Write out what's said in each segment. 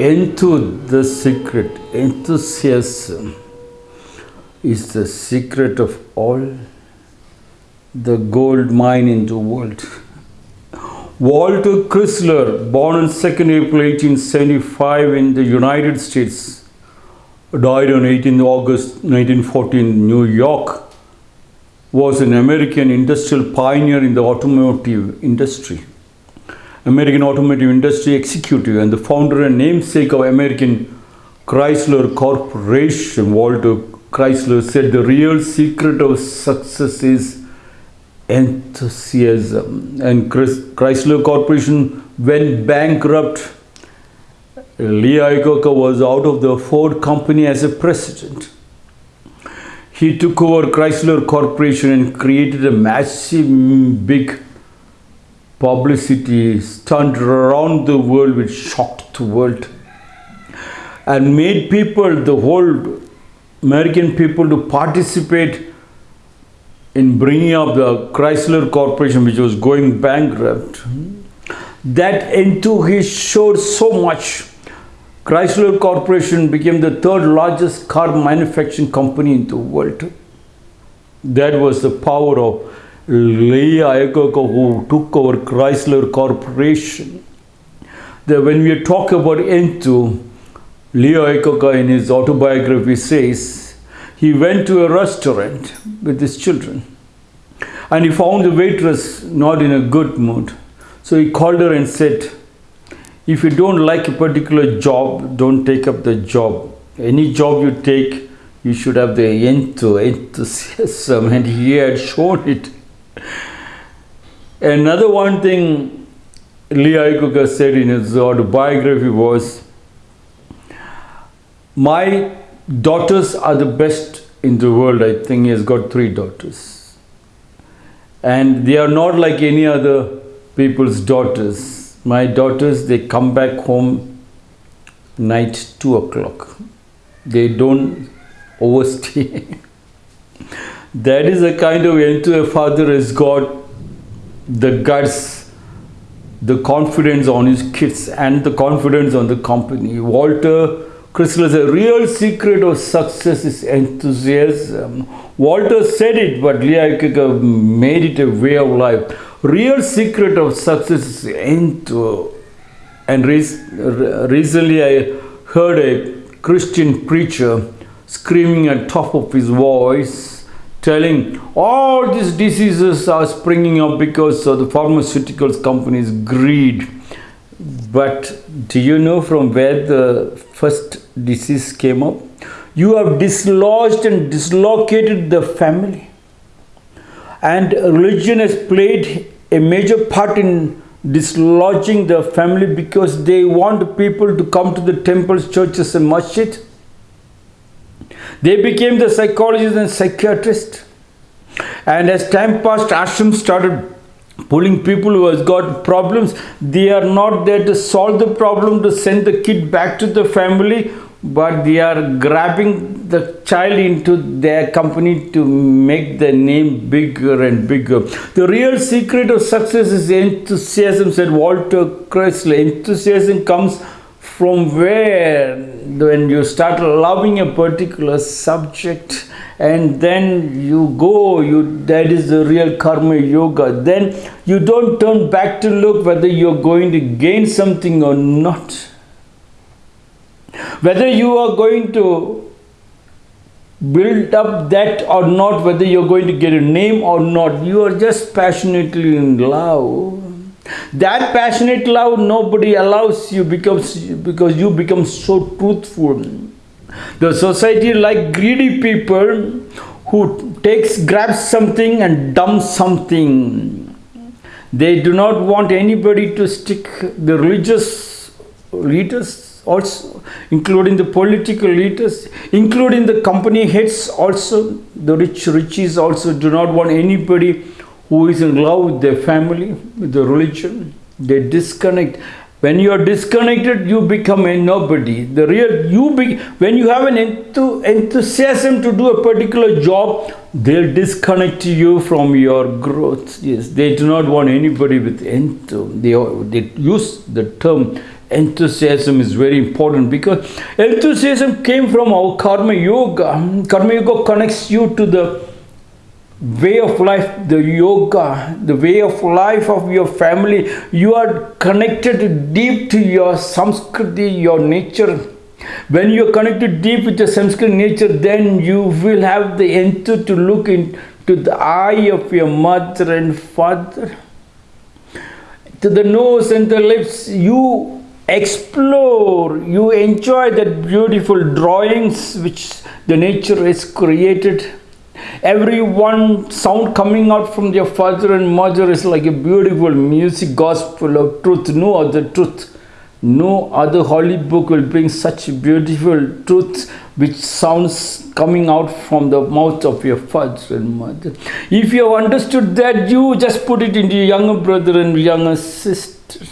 into the secret, enthusiasm is the secret of all the gold mine in the world. Walter Chrysler, born on 2nd April 1875 in the United States, died on 18 August 1914 in New York, was an American industrial pioneer in the automotive industry. American automotive industry executive and the founder and namesake of American Chrysler Corporation, Walter Chrysler said the real secret of success is enthusiasm. And Chrysler Corporation went bankrupt. Lee Iacocca was out of the Ford company as a president. He took over Chrysler Corporation and created a massive, big publicity turned around the world which shocked the world and made people, the whole American people to participate in bringing up the Chrysler Corporation which was going bankrupt. That enthusiasm showed so much. Chrysler Corporation became the third largest car manufacturing company in the world. That was the power of Lee Iacocca who took over Chrysler Corporation. That when we talk about Entu, Lee Iacocca in his autobiography says he went to a restaurant with his children and he found the waitress not in a good mood. So he called her and said, if you don't like a particular job, don't take up the job. Any job you take, you should have the enthusiasm and he had shown it Another one thing Lee Iacocca said in his autobiography was, my daughters are the best in the world. I think he has got three daughters. And they are not like any other people's daughters. My daughters, they come back home night 2 o'clock. They don't overstay. that is a kind of into a father has got the guts, the confidence on his kids and the confidence on the company. Walter Chrysler said, real secret of success is enthusiasm. Walter said it, but Lee Iacocca made it a way of life. Real secret of success is enthusiasm. And recently I heard a Christian preacher screaming at top of his voice telling all these diseases are springing up because of the pharmaceuticals companies greed. But do you know from where the first disease came up? You have dislodged and dislocated the family. And religion has played a major part in dislodging the family because they want people to come to the temples churches and masjid they became the psychologists and psychiatrists. And as time passed, ashram started pulling people who has got problems. They are not there to solve the problem, to send the kid back to the family, but they are grabbing the child into their company to make their name bigger and bigger. The real secret of success is enthusiasm, said Walter Chrysler. Enthusiasm comes from where when you start loving a particular subject and then you go you that is the real karma yoga then you don't turn back to look whether you're going to gain something or not. Whether you are going to build up that or not whether you're going to get a name or not you are just passionately in love that passionate love nobody allows you because, because you become so truthful. The society like greedy people who takes grabs something and dumps something. They do not want anybody to stick the religious leaders also, including the political leaders, including the company heads also, the rich riches also do not want anybody who is in love with their family, with the religion, they disconnect. When you are disconnected, you become a nobody. The real you be when you have an enthusiasm to do a particular job, they'll disconnect you from your growth. Yes, they do not want anybody with enthu. They, they use the term enthusiasm is very important because enthusiasm came from our karma yoga. Karma yoga connects you to the way of life, the yoga, the way of life of your family. You are connected deep to your samskriti, your nature. When you are connected deep with your samskriti nature, then you will have the enthusiasm to look into the eye of your mother and father to the nose and the lips you explore you enjoy that beautiful drawings which the nature has created every one sound coming out from your father and mother is like a beautiful music gospel of truth no other truth no other holy book will bring such beautiful truth which sounds coming out from the mouth of your father and mother. If you have understood that, you just put it into your younger brother and younger sister.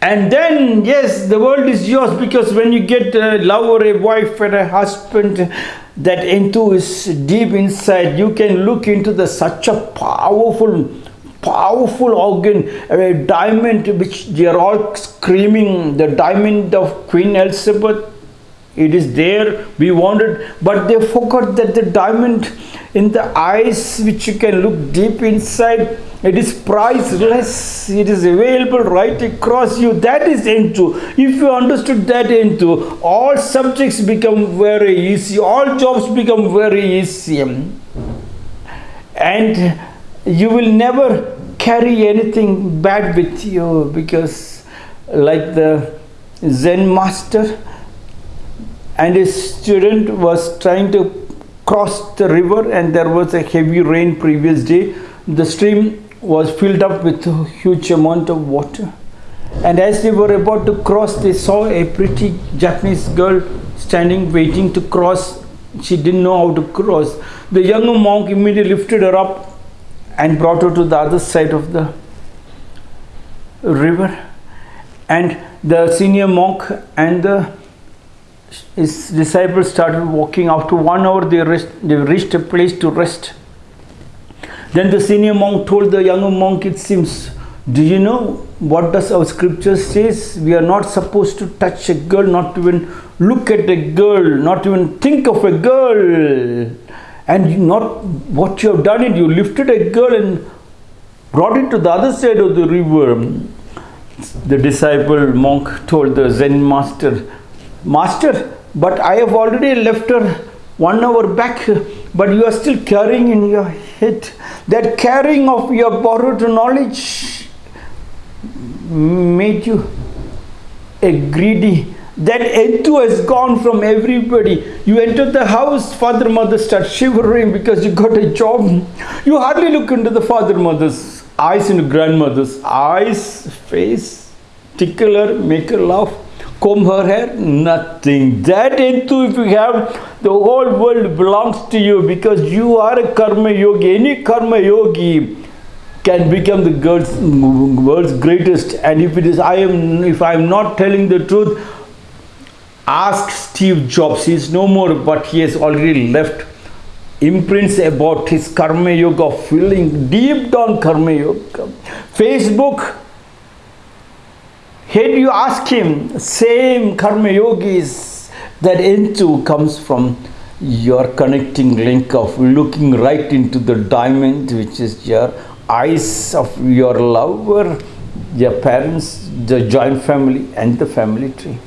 And then, yes, the world is yours because when you get a lover, a wife, and a husband, that into is deep inside. You can look into the such a powerful powerful organ, a diamond which they are all screaming, the diamond of Queen Elizabeth. It is there, we wanted, but they forgot that the diamond in the eyes which you can look deep inside, it is priceless, it is available right across you. That is into. If you understood that into, all subjects become very easy, all jobs become very easy. And you will never carry anything bad with you because like the Zen master and his student was trying to cross the river and there was a heavy rain previous day. The stream was filled up with a huge amount of water. And as they were about to cross they saw a pretty Japanese girl standing waiting to cross. She didn't know how to cross. The young monk immediately lifted her up and brought her to the other side of the river. And the senior monk and the his disciples started walking after one hour they, rest, they reached a place to rest. Then the senior monk told the younger monk it seems do you know what does our scripture says? We are not supposed to touch a girl not even look at a girl not even think of a girl. And not what you have done it you lifted a girl and brought it to the other side of the river. The disciple monk told the zen master master but i have already left her one hour back but you are still carrying in your head that carrying of your borrowed knowledge made you a greedy that enthu has gone from everybody. You enter the house, father, mother start shivering because you got a job. You hardly look into the father, mother's eyes and grandmother's eyes, face, tickle her, make her laugh, comb her hair, nothing. That into if you have, the whole world belongs to you because you are a karma yogi. Any karma yogi can become the world's greatest and if it is I am if I am not telling the truth ask Steve Jobs, he is no more, but he has already left imprints about his karma yoga, feeling deep down karma yoga. Facebook, had you ask him, same karma yogis, that into comes from your connecting link of looking right into the diamond, which is your eyes of your lover, your parents, the joint family, and the family tree.